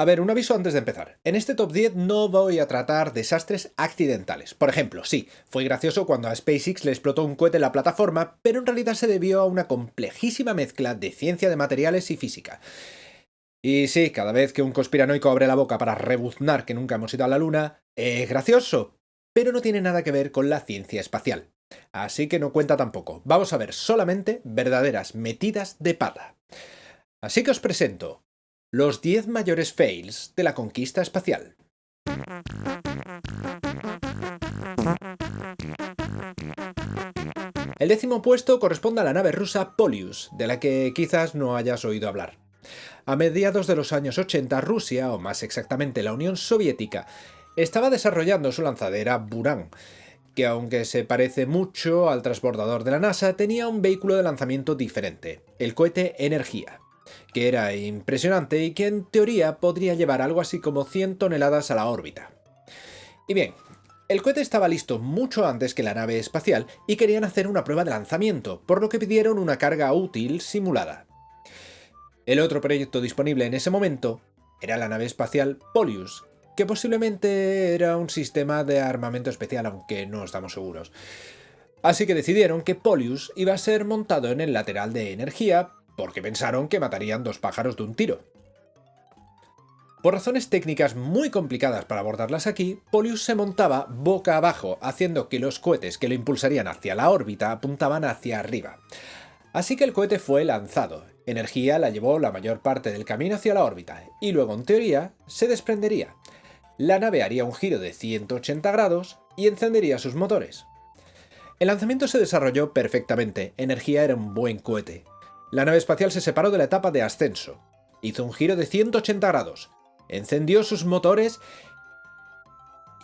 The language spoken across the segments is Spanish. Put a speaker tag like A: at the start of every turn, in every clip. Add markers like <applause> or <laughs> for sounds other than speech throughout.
A: A ver, un aviso antes de empezar. En este top 10 no voy a tratar desastres accidentales. Por ejemplo, sí, fue gracioso cuando a SpaceX le explotó un cohete en la plataforma, pero en realidad se debió a una complejísima mezcla de ciencia de materiales y física. Y sí, cada vez que un conspiranoico abre la boca para rebuznar que nunca hemos ido a la Luna, es gracioso, pero no tiene nada que ver con la ciencia espacial. Así que no cuenta tampoco. Vamos a ver solamente verdaderas metidas de pata. Así que os presento los 10 mayores fails de la conquista espacial. El décimo puesto corresponde a la nave rusa Polius, de la que quizás no hayas oído hablar. A mediados de los años 80, Rusia, o más exactamente la Unión Soviética, estaba desarrollando su lanzadera Buran, que aunque se parece mucho al transbordador de la NASA, tenía un vehículo de lanzamiento diferente, el cohete Energía que era impresionante y que en teoría podría llevar algo así como 100 toneladas a la órbita. Y bien, el cohete estaba listo mucho antes que la nave espacial y querían hacer una prueba de lanzamiento, por lo que pidieron una carga útil simulada. El otro proyecto disponible en ese momento era la nave espacial Polius, que posiblemente era un sistema de armamento especial, aunque no estamos seguros. Así que decidieron que Polius iba a ser montado en el lateral de energía porque pensaron que matarían dos pájaros de un tiro. Por razones técnicas muy complicadas para abordarlas aquí, Polius se montaba boca abajo, haciendo que los cohetes que lo impulsarían hacia la órbita apuntaban hacia arriba. Así que el cohete fue lanzado, energía la llevó la mayor parte del camino hacia la órbita, y luego en teoría se desprendería. La nave haría un giro de 180 grados y encendería sus motores. El lanzamiento se desarrolló perfectamente, energía era un buen cohete, la nave espacial se separó de la etapa de ascenso, hizo un giro de 180 grados, encendió sus motores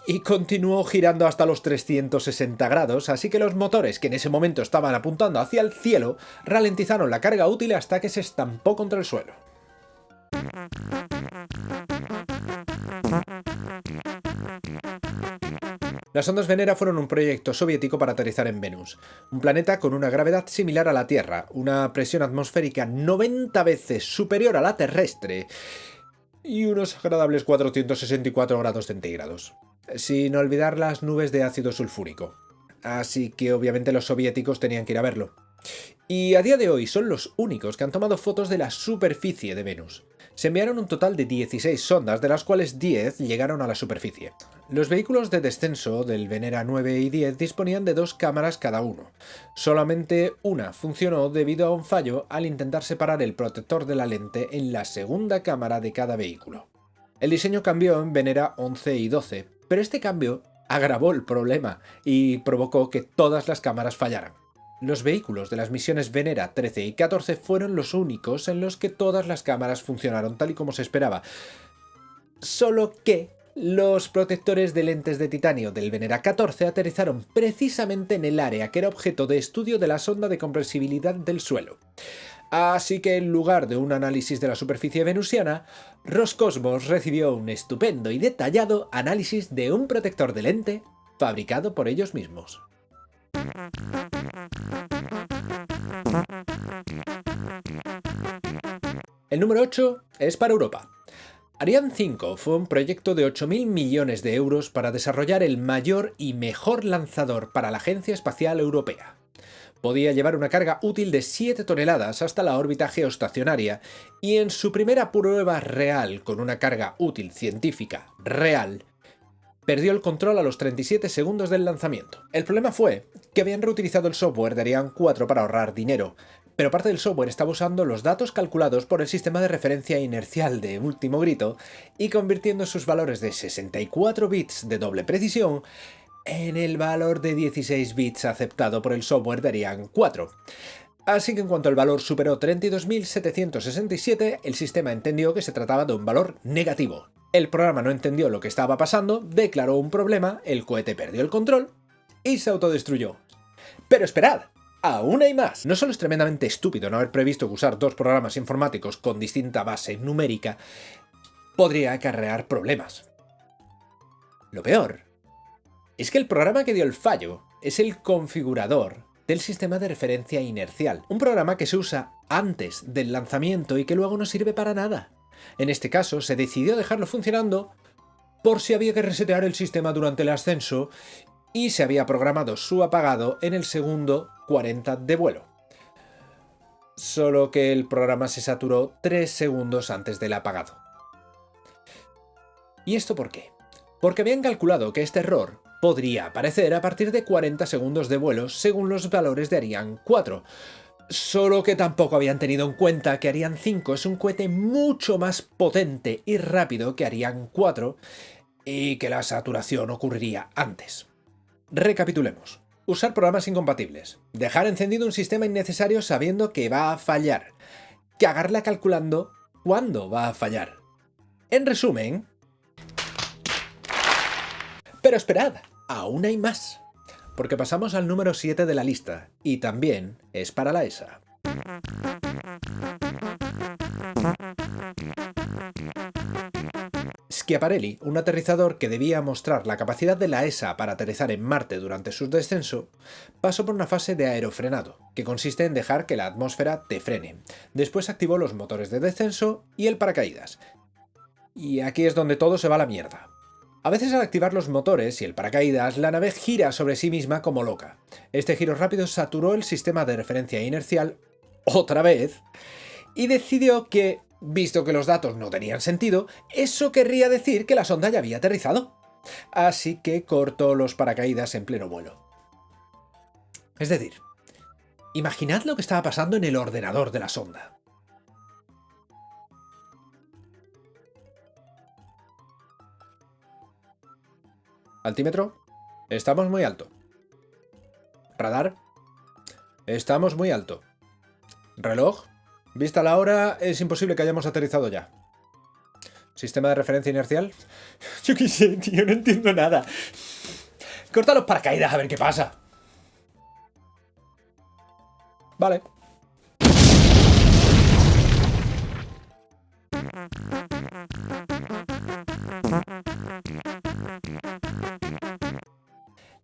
A: y continuó girando hasta los 360 grados, así que los motores que en ese momento estaban apuntando hacia el cielo ralentizaron la carga útil hasta que se estampó contra el suelo. Las ondas Venera fueron un proyecto soviético para aterrizar en Venus, un planeta con una gravedad similar a la Tierra, una presión atmosférica 90 veces superior a la terrestre y unos agradables 464 grados centígrados, sin olvidar las nubes de ácido sulfúrico. Así que obviamente los soviéticos tenían que ir a verlo. Y a día de hoy son los únicos que han tomado fotos de la superficie de Venus. Se enviaron un total de 16 sondas, de las cuales 10 llegaron a la superficie. Los vehículos de descenso del Venera 9 y 10 disponían de dos cámaras cada uno. Solamente una funcionó debido a un fallo al intentar separar el protector de la lente en la segunda cámara de cada vehículo. El diseño cambió en Venera 11 y 12, pero este cambio agravó el problema y provocó que todas las cámaras fallaran. Los vehículos de las misiones Venera 13 y 14 fueron los únicos en los que todas las cámaras funcionaron tal y como se esperaba. Solo que los protectores de lentes de titanio del Venera 14 aterrizaron precisamente en el área que era objeto de estudio de la sonda de compresibilidad del suelo. Así que en lugar de un análisis de la superficie venusiana, Roscosmos recibió un estupendo y detallado análisis de un protector de lente fabricado por ellos mismos. El número 8 es para Europa. Ariane 5 fue un proyecto de 8.000 millones de euros para desarrollar el mayor y mejor lanzador para la Agencia Espacial Europea. Podía llevar una carga útil de 7 toneladas hasta la órbita geoestacionaria y en su primera prueba real con una carga útil científica real perdió el control a los 37 segundos del lanzamiento. El problema fue que habían reutilizado el software de Ariane 4 para ahorrar dinero, pero parte del software estaba usando los datos calculados por el sistema de referencia inercial de último grito y convirtiendo sus valores de 64 bits de doble precisión en el valor de 16 bits aceptado por el software de Ariane 4. Así que en cuanto el valor superó 32.767, el sistema entendió que se trataba de un valor negativo, el programa no entendió lo que estaba pasando, declaró un problema, el cohete perdió el control y se autodestruyó. Pero esperad, aún hay más. No solo es tremendamente estúpido no haber previsto que usar dos programas informáticos con distinta base numérica podría acarrear problemas. Lo peor es que el programa que dio el fallo es el configurador del sistema de referencia inercial, un programa que se usa antes del lanzamiento y que luego no sirve para nada. En este caso, se decidió dejarlo funcionando por si había que resetear el sistema durante el ascenso y se había programado su apagado en el segundo 40 de vuelo. Solo que el programa se saturó 3 segundos antes del apagado. ¿Y esto por qué? Porque habían calculado que este error podría aparecer a partir de 40 segundos de vuelo según los valores de Ariane 4, Solo que tampoco habían tenido en cuenta que Ariane 5 es un cohete mucho más potente y rápido que Ariane 4 y que la saturación ocurriría antes. Recapitulemos. Usar programas incompatibles. Dejar encendido un sistema innecesario sabiendo que va a fallar. Cagarla calculando cuándo va a fallar. En resumen... Pero esperad, aún hay más porque pasamos al número 7 de la lista, y también es para la ESA. Schiaparelli, un aterrizador que debía mostrar la capacidad de la ESA para aterrizar en Marte durante su descenso, pasó por una fase de aerofrenado, que consiste en dejar que la atmósfera te frene. Después activó los motores de descenso y el paracaídas. Y aquí es donde todo se va a la mierda. A veces al activar los motores y el paracaídas, la nave gira sobre sí misma como loca. Este giro rápido saturó el sistema de referencia inercial otra vez y decidió que, visto que los datos no tenían sentido, eso querría decir que la sonda ya había aterrizado. Así que cortó los paracaídas en pleno vuelo. Es decir, imaginad lo que estaba pasando en el ordenador de la sonda. Altímetro. Estamos muy alto. Radar. Estamos muy alto. Reloj. Vista la hora, es imposible que hayamos aterrizado ya. ¿Sistema de referencia inercial? <laughs> Yo qué sé, tío, no entiendo nada. Corta los paracaídas a ver qué pasa. Vale.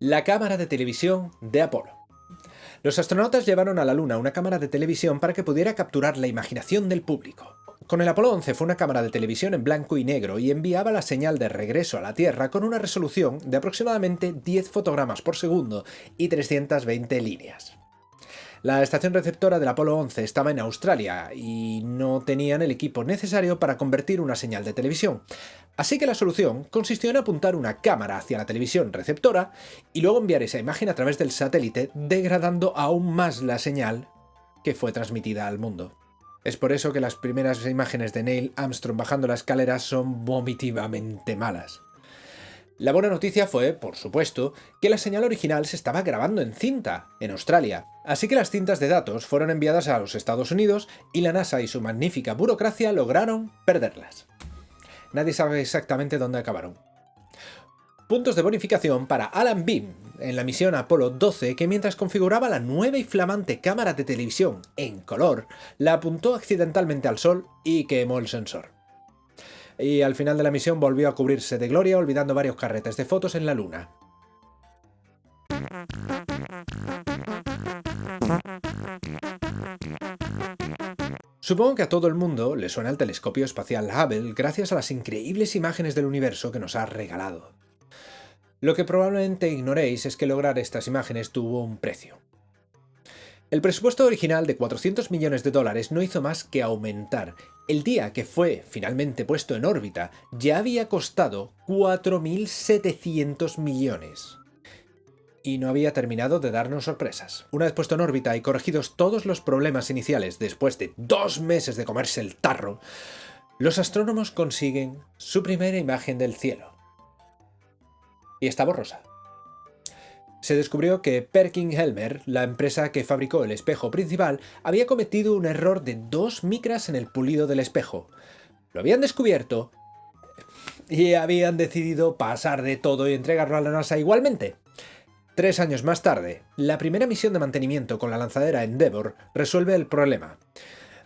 A: La cámara de televisión de Apolo. Los astronautas llevaron a la Luna una cámara de televisión para que pudiera capturar la imaginación del público. Con el Apolo 11 fue una cámara de televisión en blanco y negro y enviaba la señal de regreso a la Tierra con una resolución de aproximadamente 10 fotogramas por segundo y 320 líneas. La estación receptora del Apolo 11 estaba en Australia y no tenían el equipo necesario para convertir una señal de televisión. Así que la solución consistió en apuntar una cámara hacia la televisión receptora y luego enviar esa imagen a través del satélite, degradando aún más la señal que fue transmitida al mundo. Es por eso que las primeras imágenes de Neil Armstrong bajando la escalera son vomitivamente malas. La buena noticia fue, por supuesto, que la señal original se estaba grabando en cinta, en Australia, así que las cintas de datos fueron enviadas a los Estados Unidos y la NASA y su magnífica burocracia lograron perderlas. Nadie sabe exactamente dónde acabaron. Puntos de bonificación para Alan Beam en la misión Apolo 12 que mientras configuraba la nueva y flamante cámara de televisión en color, la apuntó accidentalmente al sol y quemó el sensor y al final de la misión volvió a cubrirse de gloria olvidando varios carretes de fotos en la luna. Supongo que a todo el mundo le suena el telescopio espacial Hubble gracias a las increíbles imágenes del universo que nos ha regalado. Lo que probablemente ignoréis es que lograr estas imágenes tuvo un precio. El presupuesto original de 400 millones de dólares no hizo más que aumentar. El día que fue finalmente puesto en órbita ya había costado 4.700 millones. Y no había terminado de darnos sorpresas. Una vez puesto en órbita y corregidos todos los problemas iniciales después de dos meses de comerse el tarro, los astrónomos consiguen su primera imagen del cielo. Y está borrosa se descubrió que Perkin-Helmer, la empresa que fabricó el espejo principal, había cometido un error de 2 micras en el pulido del espejo. Lo habían descubierto y habían decidido pasar de todo y entregarlo a la NASA igualmente. Tres años más tarde, la primera misión de mantenimiento con la lanzadera Endeavour resuelve el problema.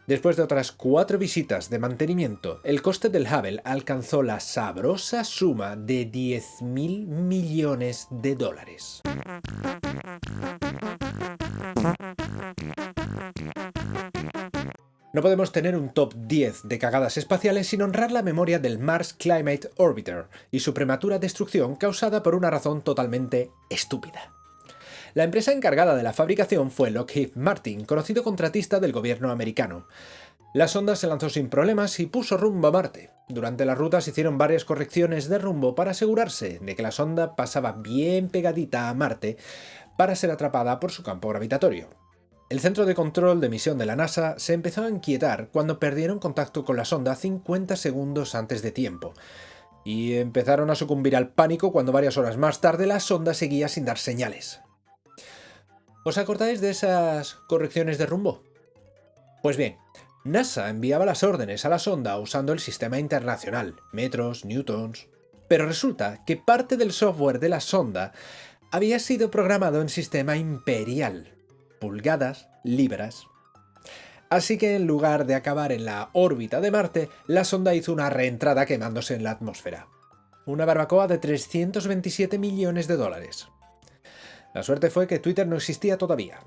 A: Después de otras cuatro visitas de mantenimiento, el coste del Hubble alcanzó la sabrosa suma de 10.000 millones de dólares. No podemos tener un top 10 de cagadas espaciales sin honrar la memoria del Mars Climate Orbiter y su prematura destrucción causada por una razón totalmente estúpida. La empresa encargada de la fabricación fue Lockheed Martin, conocido contratista del gobierno americano. La sonda se lanzó sin problemas y puso rumbo a Marte. Durante la ruta se hicieron varias correcciones de rumbo para asegurarse de que la sonda pasaba bien pegadita a Marte para ser atrapada por su campo gravitatorio. El centro de control de misión de la NASA se empezó a inquietar cuando perdieron contacto con la sonda 50 segundos antes de tiempo, y empezaron a sucumbir al pánico cuando varias horas más tarde la sonda seguía sin dar señales. ¿Os acordáis de esas correcciones de rumbo? Pues bien, NASA enviaba las órdenes a la sonda usando el sistema internacional, metros, newtons... Pero resulta que parte del software de la sonda había sido programado en sistema imperial, pulgadas, libras. Así que en lugar de acabar en la órbita de Marte, la sonda hizo una reentrada quemándose en la atmósfera. Una barbacoa de 327 millones de dólares. La suerte fue que Twitter no existía todavía.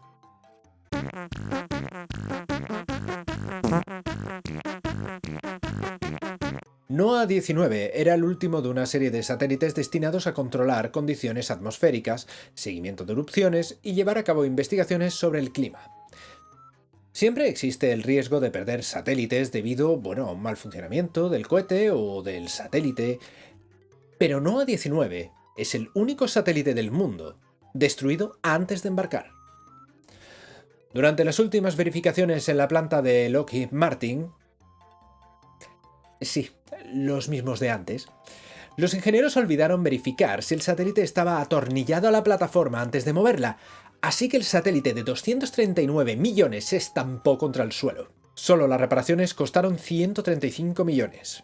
A: NOAA-19 era el último de una serie de satélites destinados a controlar condiciones atmosféricas, seguimiento de erupciones y llevar a cabo investigaciones sobre el clima. Siempre existe el riesgo de perder satélites debido bueno, a un mal funcionamiento del cohete o del satélite, pero NOAA-19 es el único satélite del mundo destruido antes de embarcar. Durante las últimas verificaciones en la planta de Lockheed Martin, sí, los mismos de antes, los ingenieros olvidaron verificar si el satélite estaba atornillado a la plataforma antes de moverla, así que el satélite de 239 millones se estampó contra el suelo. Solo las reparaciones costaron 135 millones.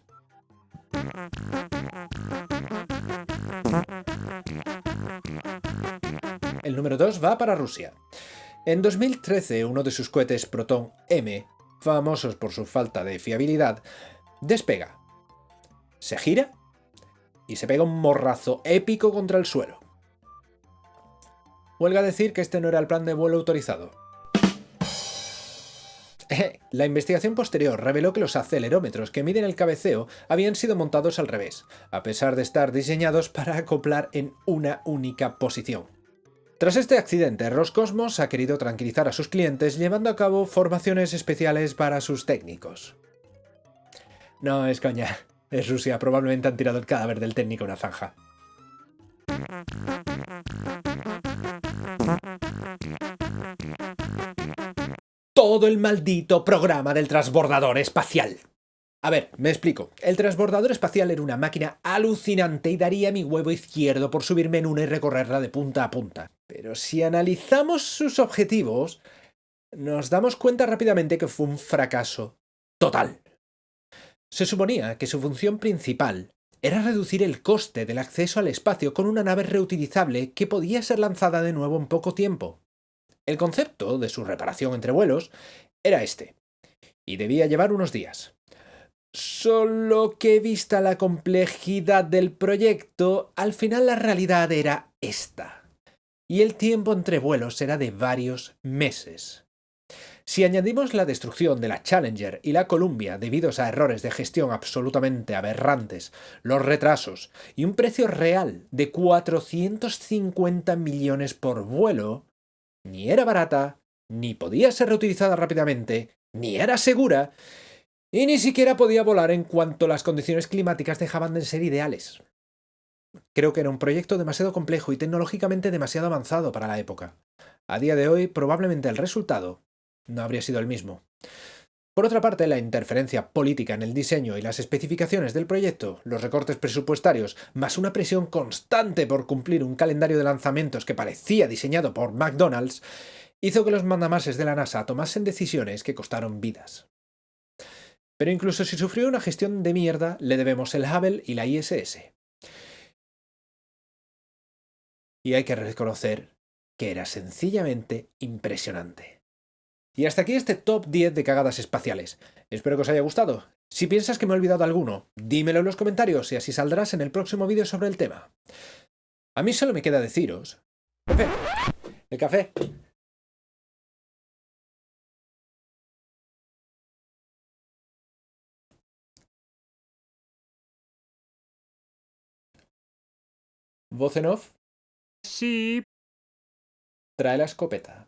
A: Número 2 va para Rusia. En 2013, uno de sus cohetes Proton M, famosos por su falta de fiabilidad, despega se gira y se pega un morrazo épico contra el suelo. Huelga decir que este no era el plan de vuelo autorizado. <laughs> La investigación posterior reveló que los acelerómetros que miden el cabeceo habían sido montados al revés, a pesar de estar diseñados para acoplar en una única posición. Tras este accidente, Roscosmos ha querido tranquilizar a sus clientes llevando a cabo formaciones especiales para sus técnicos. No, es coña. Es Rusia, probablemente han tirado el cadáver del técnico en una zanja. Todo el maldito programa del transbordador espacial. A ver, me explico. El transbordador espacial era una máquina alucinante y daría mi huevo izquierdo por subirme en una y recorrerla de punta a punta. Pero si analizamos sus objetivos, nos damos cuenta rápidamente que fue un fracaso total. Se suponía que su función principal era reducir el coste del acceso al espacio con una nave reutilizable que podía ser lanzada de nuevo en poco tiempo. El concepto de su reparación entre vuelos era este, y debía llevar unos días. Solo que vista la complejidad del proyecto, al final la realidad era esta. Y el tiempo entre vuelos era de varios meses. Si añadimos la destrucción de la Challenger y la Columbia debido a errores de gestión absolutamente aberrantes, los retrasos y un precio real de 450 millones por vuelo, ni era barata, ni podía ser reutilizada rápidamente, ni era segura, y ni siquiera podía volar en cuanto las condiciones climáticas dejaban de ser ideales. Creo que era un proyecto demasiado complejo y tecnológicamente demasiado avanzado para la época. A día de hoy, probablemente el resultado no habría sido el mismo. Por otra parte, la interferencia política en el diseño y las especificaciones del proyecto, los recortes presupuestarios, más una presión constante por cumplir un calendario de lanzamientos que parecía diseñado por McDonald's, hizo que los mandamases de la NASA tomasen decisiones que costaron vidas. Pero incluso si sufrió una gestión de mierda, le debemos el Hubble y la ISS y hay que reconocer que era sencillamente impresionante. Y hasta aquí este top 10 de cagadas espaciales. Espero que os haya gustado. Si piensas que me he olvidado alguno, dímelo en los comentarios y así saldrás en el próximo vídeo sobre el tema. A mí solo me queda deciros... ¡Café! ¡El café! Voz en off.
B: Sí,
A: trae la escopeta.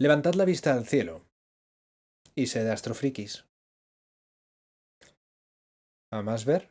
A: Levantad la vista al cielo y sed astrofrikis. ¿A más ver?